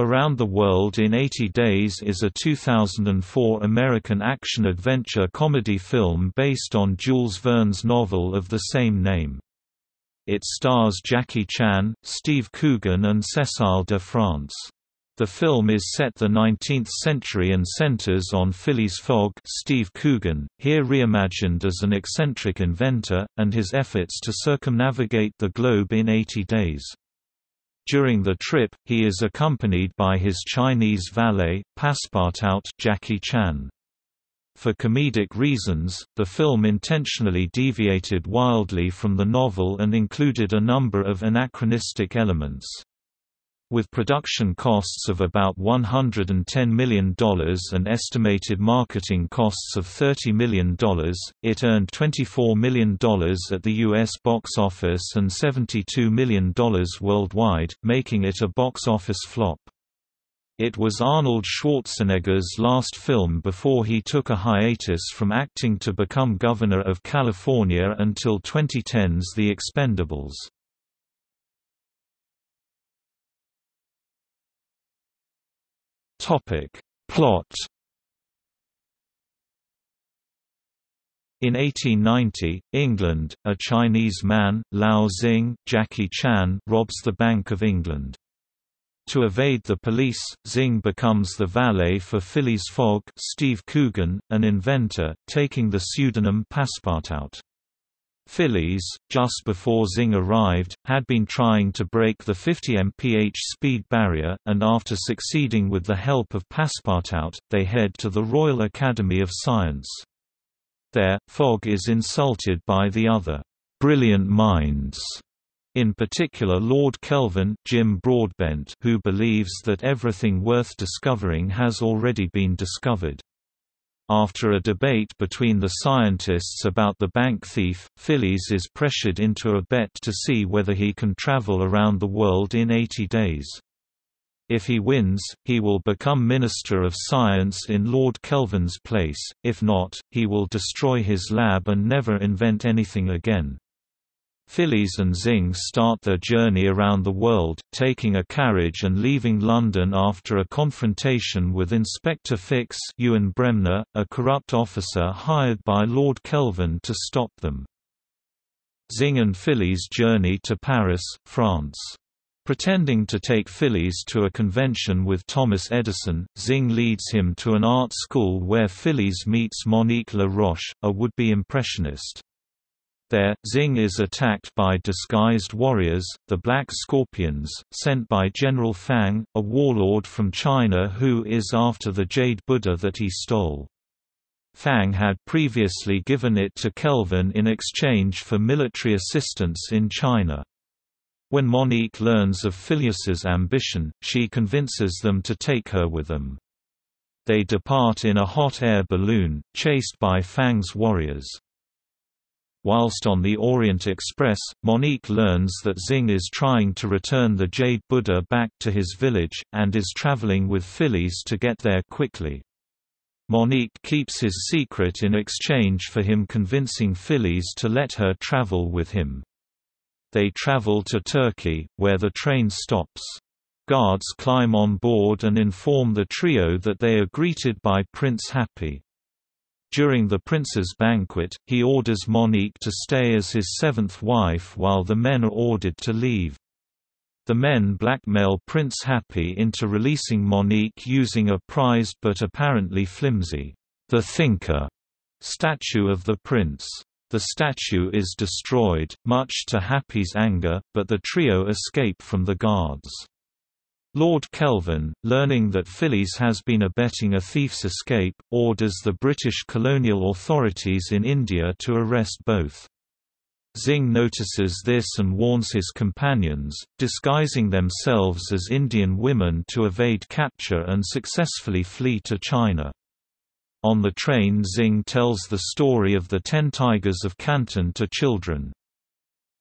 Around the World in 80 Days is a 2004 American action-adventure comedy film based on Jules Verne's novel of the same name. It stars Jackie Chan, Steve Coogan and Cécile de France. The film is set the 19th century and centers on Phileas Fogg Steve Coogan, here reimagined as an eccentric inventor, and his efforts to circumnavigate the globe in 80 days. During the trip, he is accompanied by his Chinese valet, Passepartout Jackie Chan. For comedic reasons, the film intentionally deviated wildly from the novel and included a number of anachronistic elements. With production costs of about $110 million and estimated marketing costs of $30 million, it earned $24 million at the U.S. box office and $72 million worldwide, making it a box office flop. It was Arnold Schwarzenegger's last film before he took a hiatus from acting to become Governor of California until 2010's The Expendables. Topic. Plot In 1890, England, a Chinese man, Lao Xing, Jackie Chan, robs the Bank of England. To evade the police, Xing becomes the valet for Phileas Fogg Steve Coogan, an inventor, taking the pseudonym Passepartout. Phileas, just before Xing arrived, had been trying to break the 50 mph speed barrier, and after succeeding with the help of Passepartout, they head to the Royal Academy of Science. There, Fogg is insulted by the other brilliant minds, in particular Lord Kelvin, Jim Broadbent who believes that everything worth discovering has already been discovered. After a debate between the scientists about the bank thief, Phileas is pressured into a bet to see whether he can travel around the world in 80 days. If he wins, he will become Minister of Science in Lord Kelvin's place, if not, he will destroy his lab and never invent anything again. Phileas and Xing start their journey around the world, taking a carriage and leaving London after a confrontation with Inspector Fix Ewan Bremner, a corrupt officer hired by Lord Kelvin to stop them. Xing and Phileas journey to Paris, France. Pretending to take Phileas to a convention with Thomas Edison, Xing leads him to an art school where Phileas meets Monique La Roche, a would-be impressionist. There, Xing is attacked by disguised warriors, the Black Scorpions, sent by General Fang, a warlord from China who is after the Jade Buddha that he stole. Fang had previously given it to Kelvin in exchange for military assistance in China. When Monique learns of Phileas's ambition, she convinces them to take her with them. They depart in a hot air balloon, chased by Fang's warriors. Whilst on the Orient Express, Monique learns that Xing is trying to return the Jade Buddha back to his village, and is traveling with Phileas to get there quickly. Monique keeps his secret in exchange for him convincing Phileas to let her travel with him. They travel to Turkey, where the train stops. Guards climb on board and inform the trio that they are greeted by Prince Hapi. During the prince's banquet, he orders Monique to stay as his seventh wife while the men are ordered to leave. The men blackmail Prince Hapi into releasing Monique using a prized but apparently flimsy, The Thinker, statue of the prince. The statue is destroyed, much to Hapi's anger, but the trio escape from the guards. Lord Kelvin, learning that Phileas has been abetting a thief's escape, orders the British colonial authorities in India to arrest both. Xing notices this and warns his companions, disguising themselves as Indian women to evade capture and successfully flee to China. On the train Xing tells the story of the Ten Tigers of Canton to children.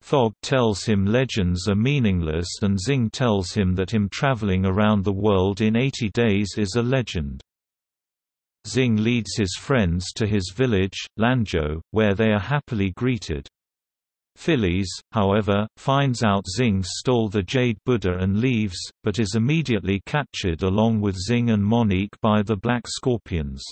Fogg tells him legends are meaningless and Xing tells him that him traveling around the world in 80 days is a legend. Xing leads his friends to his village, Lanzhou, where they are happily greeted. Phileas, however, finds out Xing stole the Jade Buddha and leaves, but is immediately captured along with Xing and Monique by the Black Scorpions.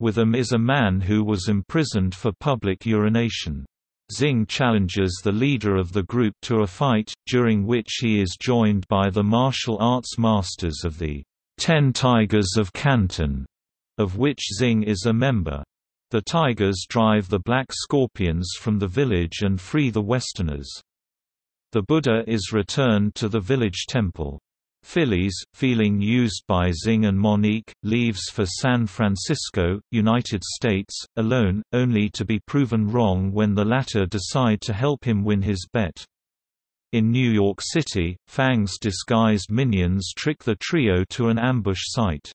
With them is a man who was imprisoned for public urination. Xing challenges the leader of the group to a fight, during which he is joined by the martial arts masters of the Ten Tigers of Canton, of which Xing is a member. The Tigers drive the Black Scorpions from the village and free the Westerners. The Buddha is returned to the village temple. Phileas, feeling used by Xing and Monique, leaves for San Francisco, United States, alone, only to be proven wrong when the latter decide to help him win his bet. In New York City, Fang's disguised minions trick the trio to an ambush site.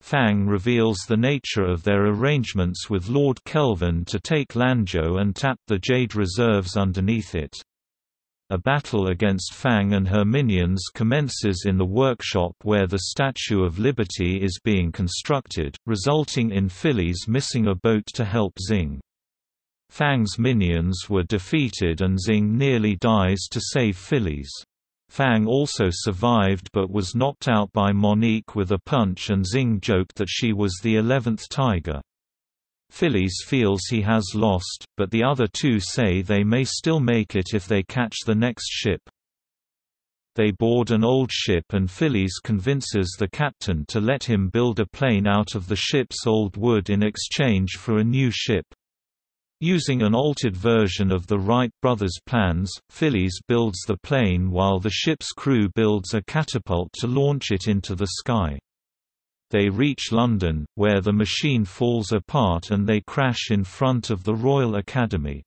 Fang reveals the nature of their arrangements with Lord Kelvin to take Lanzhou and tap the Jade reserves underneath it. A battle against Fang and her minions commences in the workshop where the Statue of Liberty is being constructed, resulting in Phileas missing a boat to help Xing. Fang's minions were defeated and Xing nearly dies to save Phileas. Fang also survived but was knocked out by Monique with a punch and Xing joked that she was the eleventh tiger. Phileas feels he has lost, but the other two say they may still make it if they catch the next ship. They board an old ship and Phileas convinces the captain to let him build a plane out of the ship's old wood in exchange for a new ship. Using an altered version of the Wright brothers' plans, Phileas builds the plane while the ship's crew builds a catapult to launch it into the sky. They reach London, where the machine falls apart and they crash in front of the Royal Academy.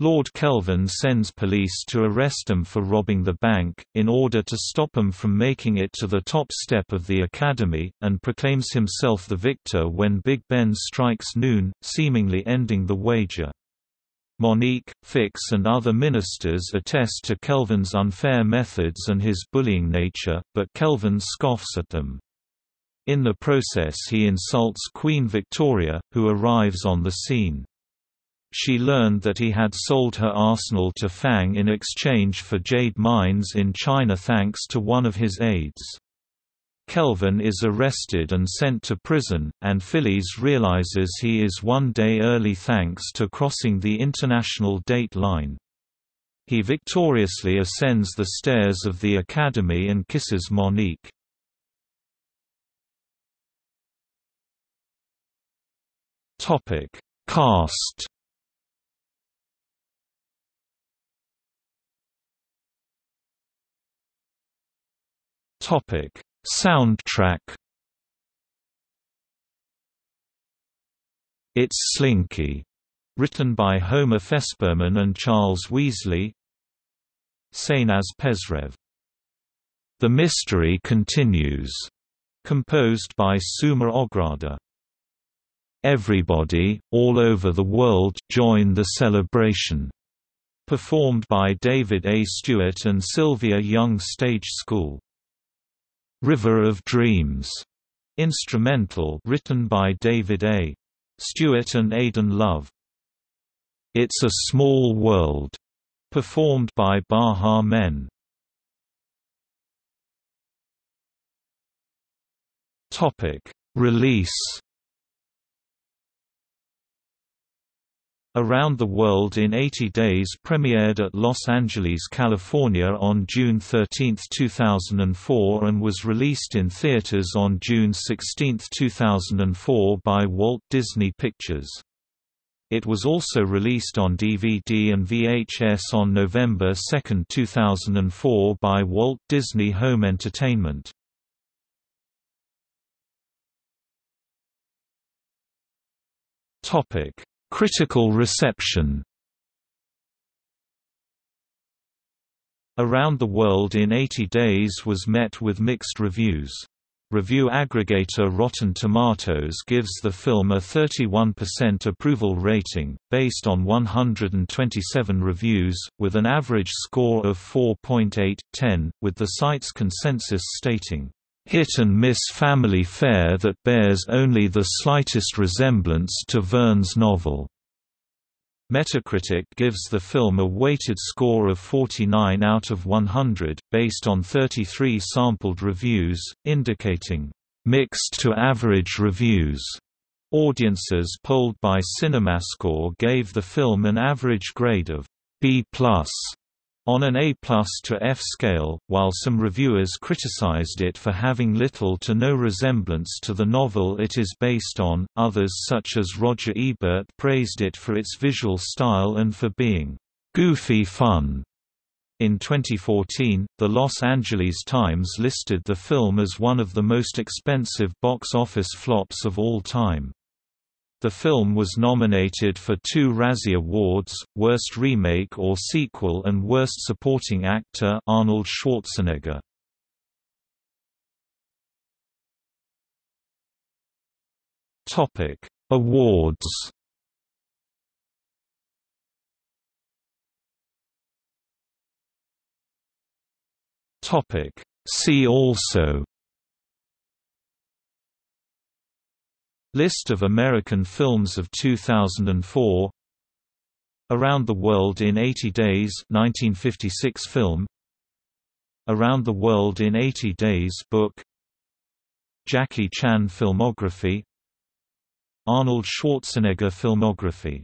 Lord Kelvin sends police to arrest them for robbing the bank, in order to stop them from making it to the top step of the Academy, and proclaims himself the victor when Big Ben strikes noon, seemingly ending the wager. Monique, Fix and other ministers attest to Kelvin's unfair methods and his bullying nature, but Kelvin scoffs at them. In the process he insults Queen Victoria, who arrives on the scene. She learned that he had sold her arsenal to Fang in exchange for jade mines in China thanks to one of his aides. Kelvin is arrested and sent to prison, and Phileas realizes he is one day early thanks to crossing the international date line. He victoriously ascends the stairs of the academy and kisses Monique. Topic: Cast. Topic: Soundtrack. It's Slinky, written by Homer Fesperman and Charles Weasley. Sainaz Pesrev. The Mystery Continues, composed by Suma Ograda. Everybody, all over the world, join the celebration. Performed by David A. Stewart and Sylvia Young Stage School. River of Dreams, instrumental written by David A. Stewart and Aidan Love. It's a Small World, performed by Baha Men. Topic: Release Around the World in 80 Days premiered at Los Angeles, California on June 13, 2004 and was released in theaters on June 16, 2004 by Walt Disney Pictures. It was also released on DVD and VHS on November 2, 2004 by Walt Disney Home Entertainment. Topic Critical reception Around the World in 80 Days was met with mixed reviews. Review aggregator Rotten Tomatoes gives the film a 31% approval rating, based on 127 reviews, with an average score of 4.8/10, with the site's consensus stating, hit-and-miss family fare that bears only the slightest resemblance to Verne's novel. Metacritic gives the film a weighted score of 49 out of 100, based on 33 sampled reviews, indicating mixed to average reviews. Audiences polled by CinemaScore gave the film an average grade of B+ on an A to F scale, while some reviewers criticized it for having little to no resemblance to the novel it is based on, others such as Roger Ebert praised it for its visual style and for being «goofy fun». In 2014, the Los Angeles Times listed the film as one of the most expensive box office flops of all time. The film was nominated for two Razzie Awards, Worst Remake or Sequel and Worst Supporting Actor Arnold Schwarzenegger. Topic: Awards. Topic: See also List of American films of 2004 Around the World in 80 Days 1956 film. Around the World in 80 Days book. Jackie Chan filmography. Arnold Schwarzenegger filmography